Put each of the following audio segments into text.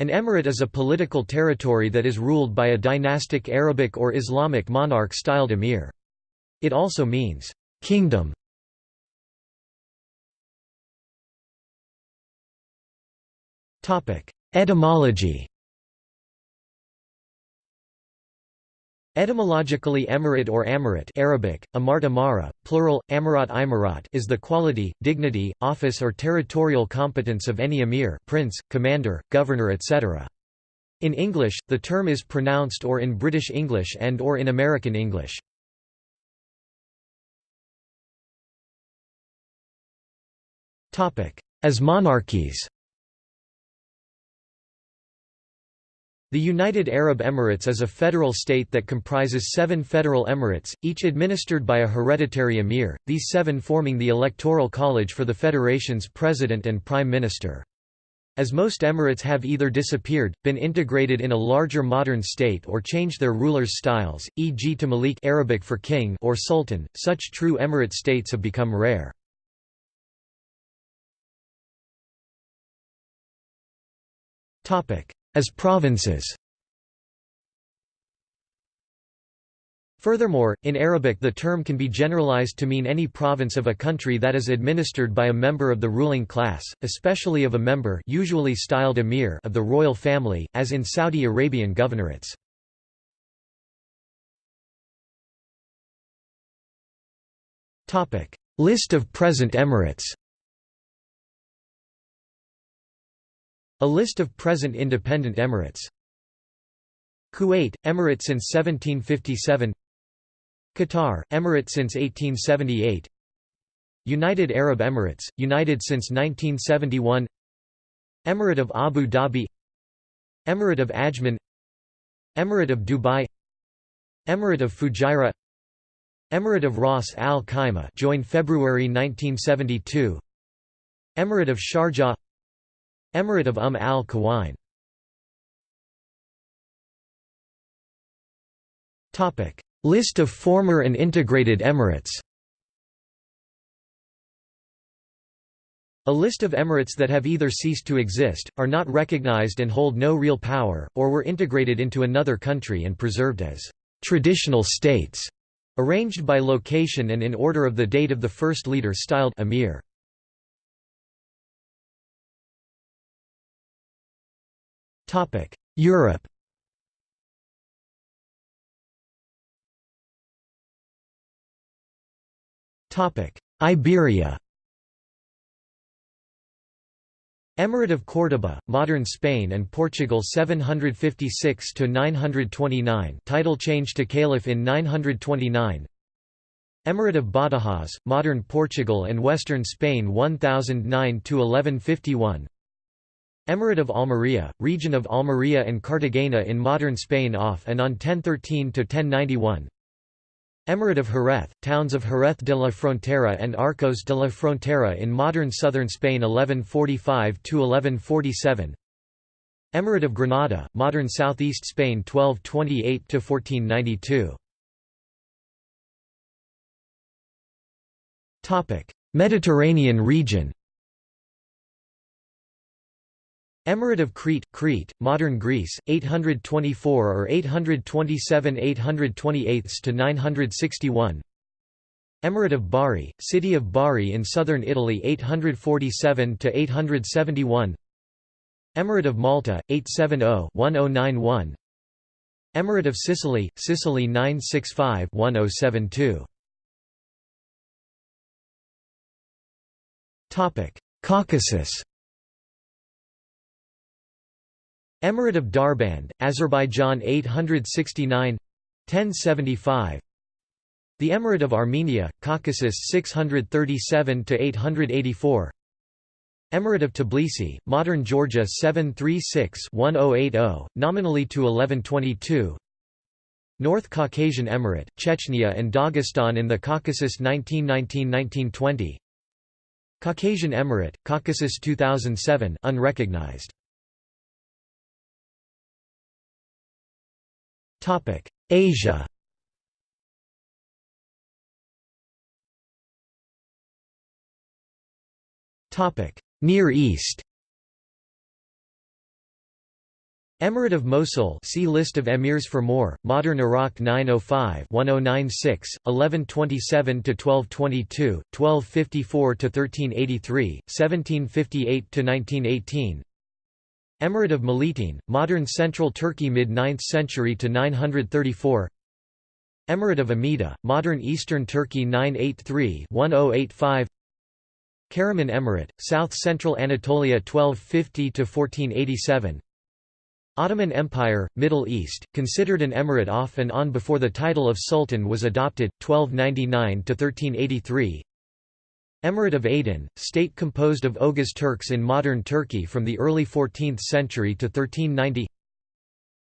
An emirate is a political territory that is ruled by a dynastic Arabic or Islamic monarch-styled emir. It also means, "...kingdom". Etymology Etymologically emirate or amirate Arabic, amart amara, plural, amarat is the quality, dignity, office or territorial competence of any emir prince, commander, governor etc. In English, the term is pronounced or in British English and or in American English. As monarchies The United Arab Emirates is a federal state that comprises seven federal emirates, each administered by a hereditary emir, these seven forming the electoral college for the federation's president and prime minister. As most emirates have either disappeared, been integrated in a larger modern state or changed their rulers' styles, e.g. to Malik Arabic for king or sultan, such true emirate states have become rare. As provinces Furthermore, in Arabic the term can be generalized to mean any province of a country that is administered by a member of the ruling class, especially of a member usually styled emir of the royal family, as in Saudi Arabian governorates. List of present emirates A list of present independent emirates. Kuwait, emirate since 1757 Qatar, emirate since 1878 United Arab Emirates, united since 1971 Emirate of Abu Dhabi. Emirate of Ajman. Emirate of Dubai. Emirate of Fujairah. Emirate of Ras Al Khaimah joined February 1972 Emirate of Sharjah Emirate of Umm al Quwain List of former and integrated emirates. A list of emirates that have either ceased to exist, are not recognized and hold no real power, or were integrated into another country and preserved as «traditional states», arranged by location and in order of the date of the first leader styled emir. Europe Topic: Iberia Emirate of Córdoba, modern Spain and Portugal 756 to 929, title changed to Caliph in 929. Emirate of Badajoz, modern Portugal and western Spain 1009 to 1151. Emirate of Almería, region of Almería and Cartagena in modern Spain off and on 1013–1091 Emirate of Jerez, towns of Jerez de la Frontera and Arcos de la Frontera in modern southern Spain 1145–1147 Emirate of Granada, modern southeast Spain 1228–1492 Mediterranean region Emirate of Crete, Crete, modern Greece, 824 or 827 828 to 961. Emirate of Bari, city of Bari in southern Italy 847 to 871. Emirate of Malta, 870-1091. Emirate of Sicily, Sicily 965-1072. Topic: Caucasus. Emirate of Darband, Azerbaijan 869 1075 The Emirate of Armenia, Caucasus 637 to 884 Emirate of Tbilisi, modern Georgia 736-1080, nominally to 1122 North Caucasian Emirate, Chechnya and Dagestan in the Caucasus 1919–1920 Caucasian Emirate, Caucasus 2007 unrecognized Asia. Near East. Emirate of Mosul see List of emirs for more, Modern Iraq 905-1096, 1127–1222, 1254–1383, 1758–1918 Emirate of Melitene, modern central Turkey mid-9th century to 934 Emirate of Amida, modern eastern Turkey 983-1085 Karaman Emirate, south-central Anatolia 1250–1487 Ottoman Empire, Middle East, considered an emirate off and on before the title of sultan was adopted, 1299–1383 Emirate of Aydin, state composed of Oghuz Turks in modern Turkey from the early 14th century to 1390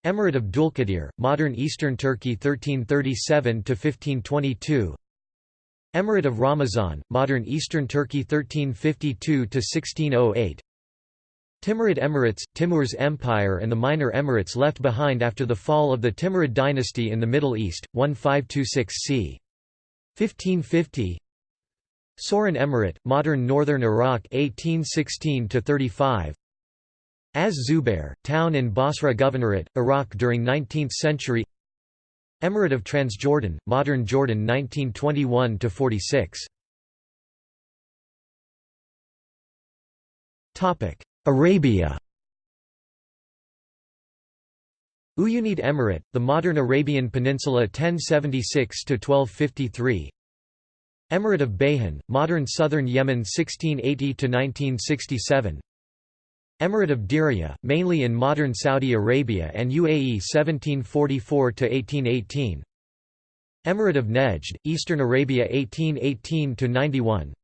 Emirate of Dulkadir, modern eastern Turkey 1337–1522 Emirate of Ramazan, modern eastern Turkey 1352–1608 Timurid Emirates, Timur's empire and the minor emirates left behind after the fall of the Timurid dynasty in the Middle East, 1526 c. 1550 Soran Emirate, modern northern Iraq 1816–35 Az Zubair, town in Basra Governorate, Iraq during 19th century. Emirate of Transjordan, modern Jordan 1921–46 Arabia. Uyunid Emirate, the modern Arabian Peninsula 1076–1253 Emirate of Bayhan, modern southern Yemen 1680–1967 Emirate of Diriyah, mainly in modern Saudi Arabia and UAE 1744–1818 Emirate of Nejd, Eastern Arabia 1818–91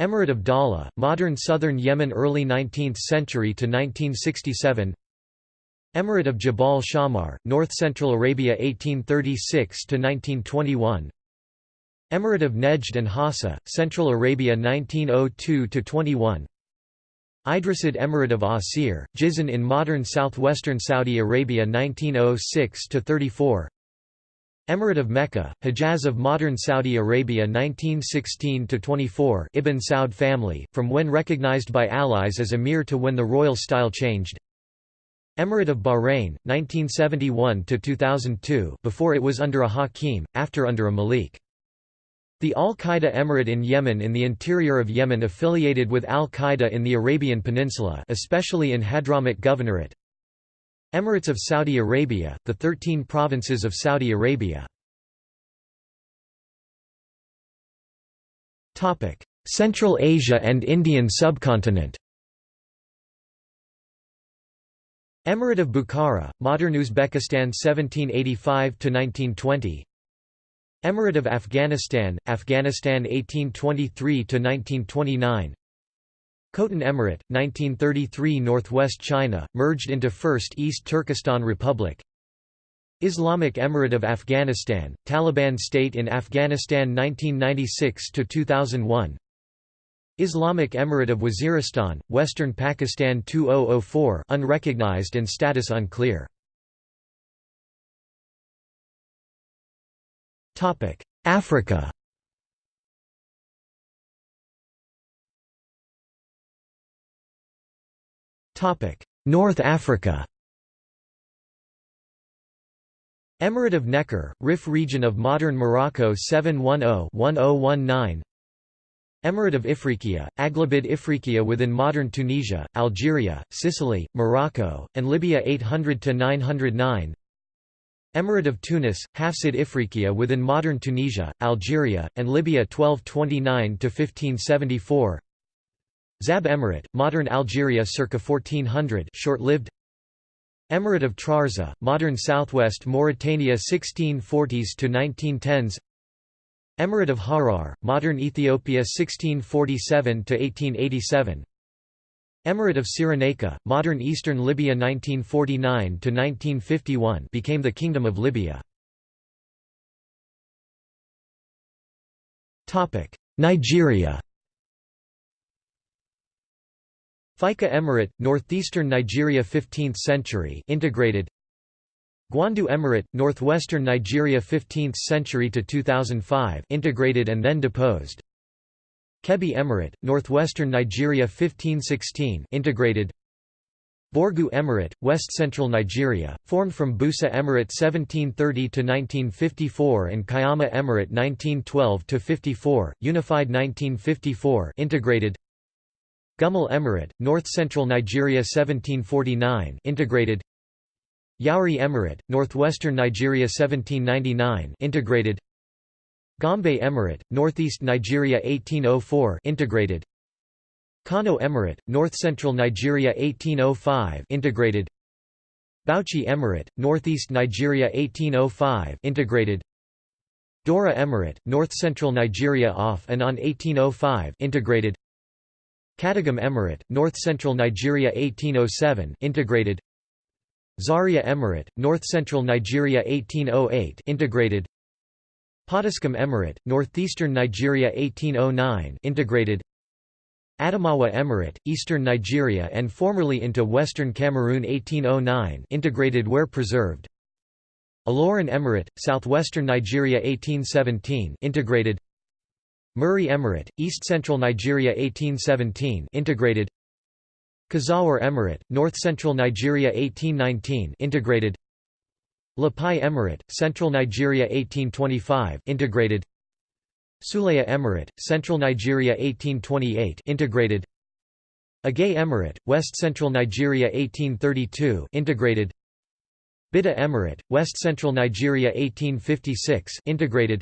Emirate of Dala, modern southern Yemen early 19th century to 1967 Emirate of Jabal Shammar, north-central Arabia 1836 to 1921 Emirate of Nejd and Hassa, Central Arabia 1902–21 Idrisid Emirate of Asir, Jizan in modern southwestern Saudi Arabia 1906–34 Emirate of Mecca, Hejaz of modern Saudi Arabia 1916–24 Ibn Saud family, from when recognized by allies as emir to when the royal style changed. Emirate of Bahrain, 1971–2002 before it was under a hakim, after under a malik. The Al-Qaeda Emirate in Yemen in the interior of Yemen affiliated with Al-Qaeda in the Arabian Peninsula especially in Hadramaut Governorate Emirates of Saudi Arabia, the 13 provinces of Saudi Arabia. Central Asia and Indian subcontinent Emirate of Bukhara, modern Uzbekistan 1785–1920 Emirate of Afghanistan, Afghanistan 1823–1929 Khotan Emirate, 1933 Northwest China, merged into First East Turkestan Republic. Islamic Emirate of Afghanistan, Taliban state in Afghanistan 1996–2001 Islamic Emirate of Waziristan, Western Pakistan 2004 unrecognized and status unclear. Africa. North Africa. Emirate of Nekor, Rif region of modern Morocco 710-1019 Emirate of Ifriqiya, Aghlabid Ifriqiya within modern Tunisia, Algeria, Sicily, Morocco, and Libya 800–909 Emirate of Tunis, Hafsid Ifriqiya within modern Tunisia, Algeria, and Libya 1229–1574 Zab Emirate, modern Algeria circa 1400 short-lived. Emirate of Trarza, modern southwest Mauritania 1640s to 1910s Emirate of Harar, modern Ethiopia 1647 to 1887 Emirate of Cyrenaica, modern eastern Libya 1949 to 1951 became the Kingdom of Libya. Nigeria. Fika Emirate, northeastern Nigeria 15th century integrated. Gwandu Emirate, northwestern Nigeria 15th century to 2005 integrated and then deposed Kebbi Emirate, northwestern Nigeria 1516 integrated. Borgu Emirate, west-central Nigeria, formed from Busa Emirate 1730–1954 and Kayama Emirate 1912–54, unified 1954 integrated. Gumel Emirate, north-central Nigeria 1749 integrated. Yauri Emirate, northwestern Nigeria 1799 integrated Gombe Emirate, northeast Nigeria 1804 integrated. Kano Emirate, north-central Nigeria 1805 integrated. Bauchi Emirate, northeast Nigeria 1805 integrated. Daura Emirate, north-central Nigeria off and on 1805 integrated. Katagum Emirate, north-central Nigeria 1807 integrated. Zaria Emirate, north-central Nigeria 1808 integrated Potiskum Emirate, northeastern Nigeria 1809 integrated Adamawa Emirate, eastern Nigeria and formerly into western Cameroon 1809 integrated where preserved. Ilorin Emirate, southwestern Nigeria 1817 integrated Muri Emirate, east-central Nigeria 1817 integrated Kazaure Emirate, north-central Nigeria 1819 integrated Lapai Emirate, central Nigeria 1825 integrated. Suleja Emirate, Central Nigeria 1828 integrated. Agaie Emirate, West Central Nigeria 1832 integrated. Bida Emirate, West Central Nigeria 1856 integrated.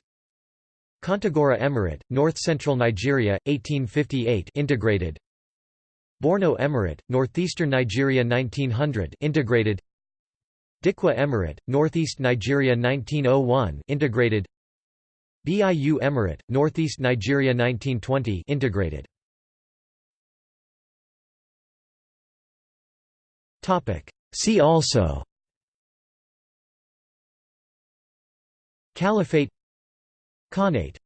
Kontagora Emirate, North Central Nigeria 1858 integrated. Borno Emirate, Northeastern Nigeria 1900 integrated Dikwa Emirate, Northeast Nigeria 1901 integrated. BIU Emirate, Northeast Nigeria 1920 integrated. Topic. See also. Caliphate. Khanate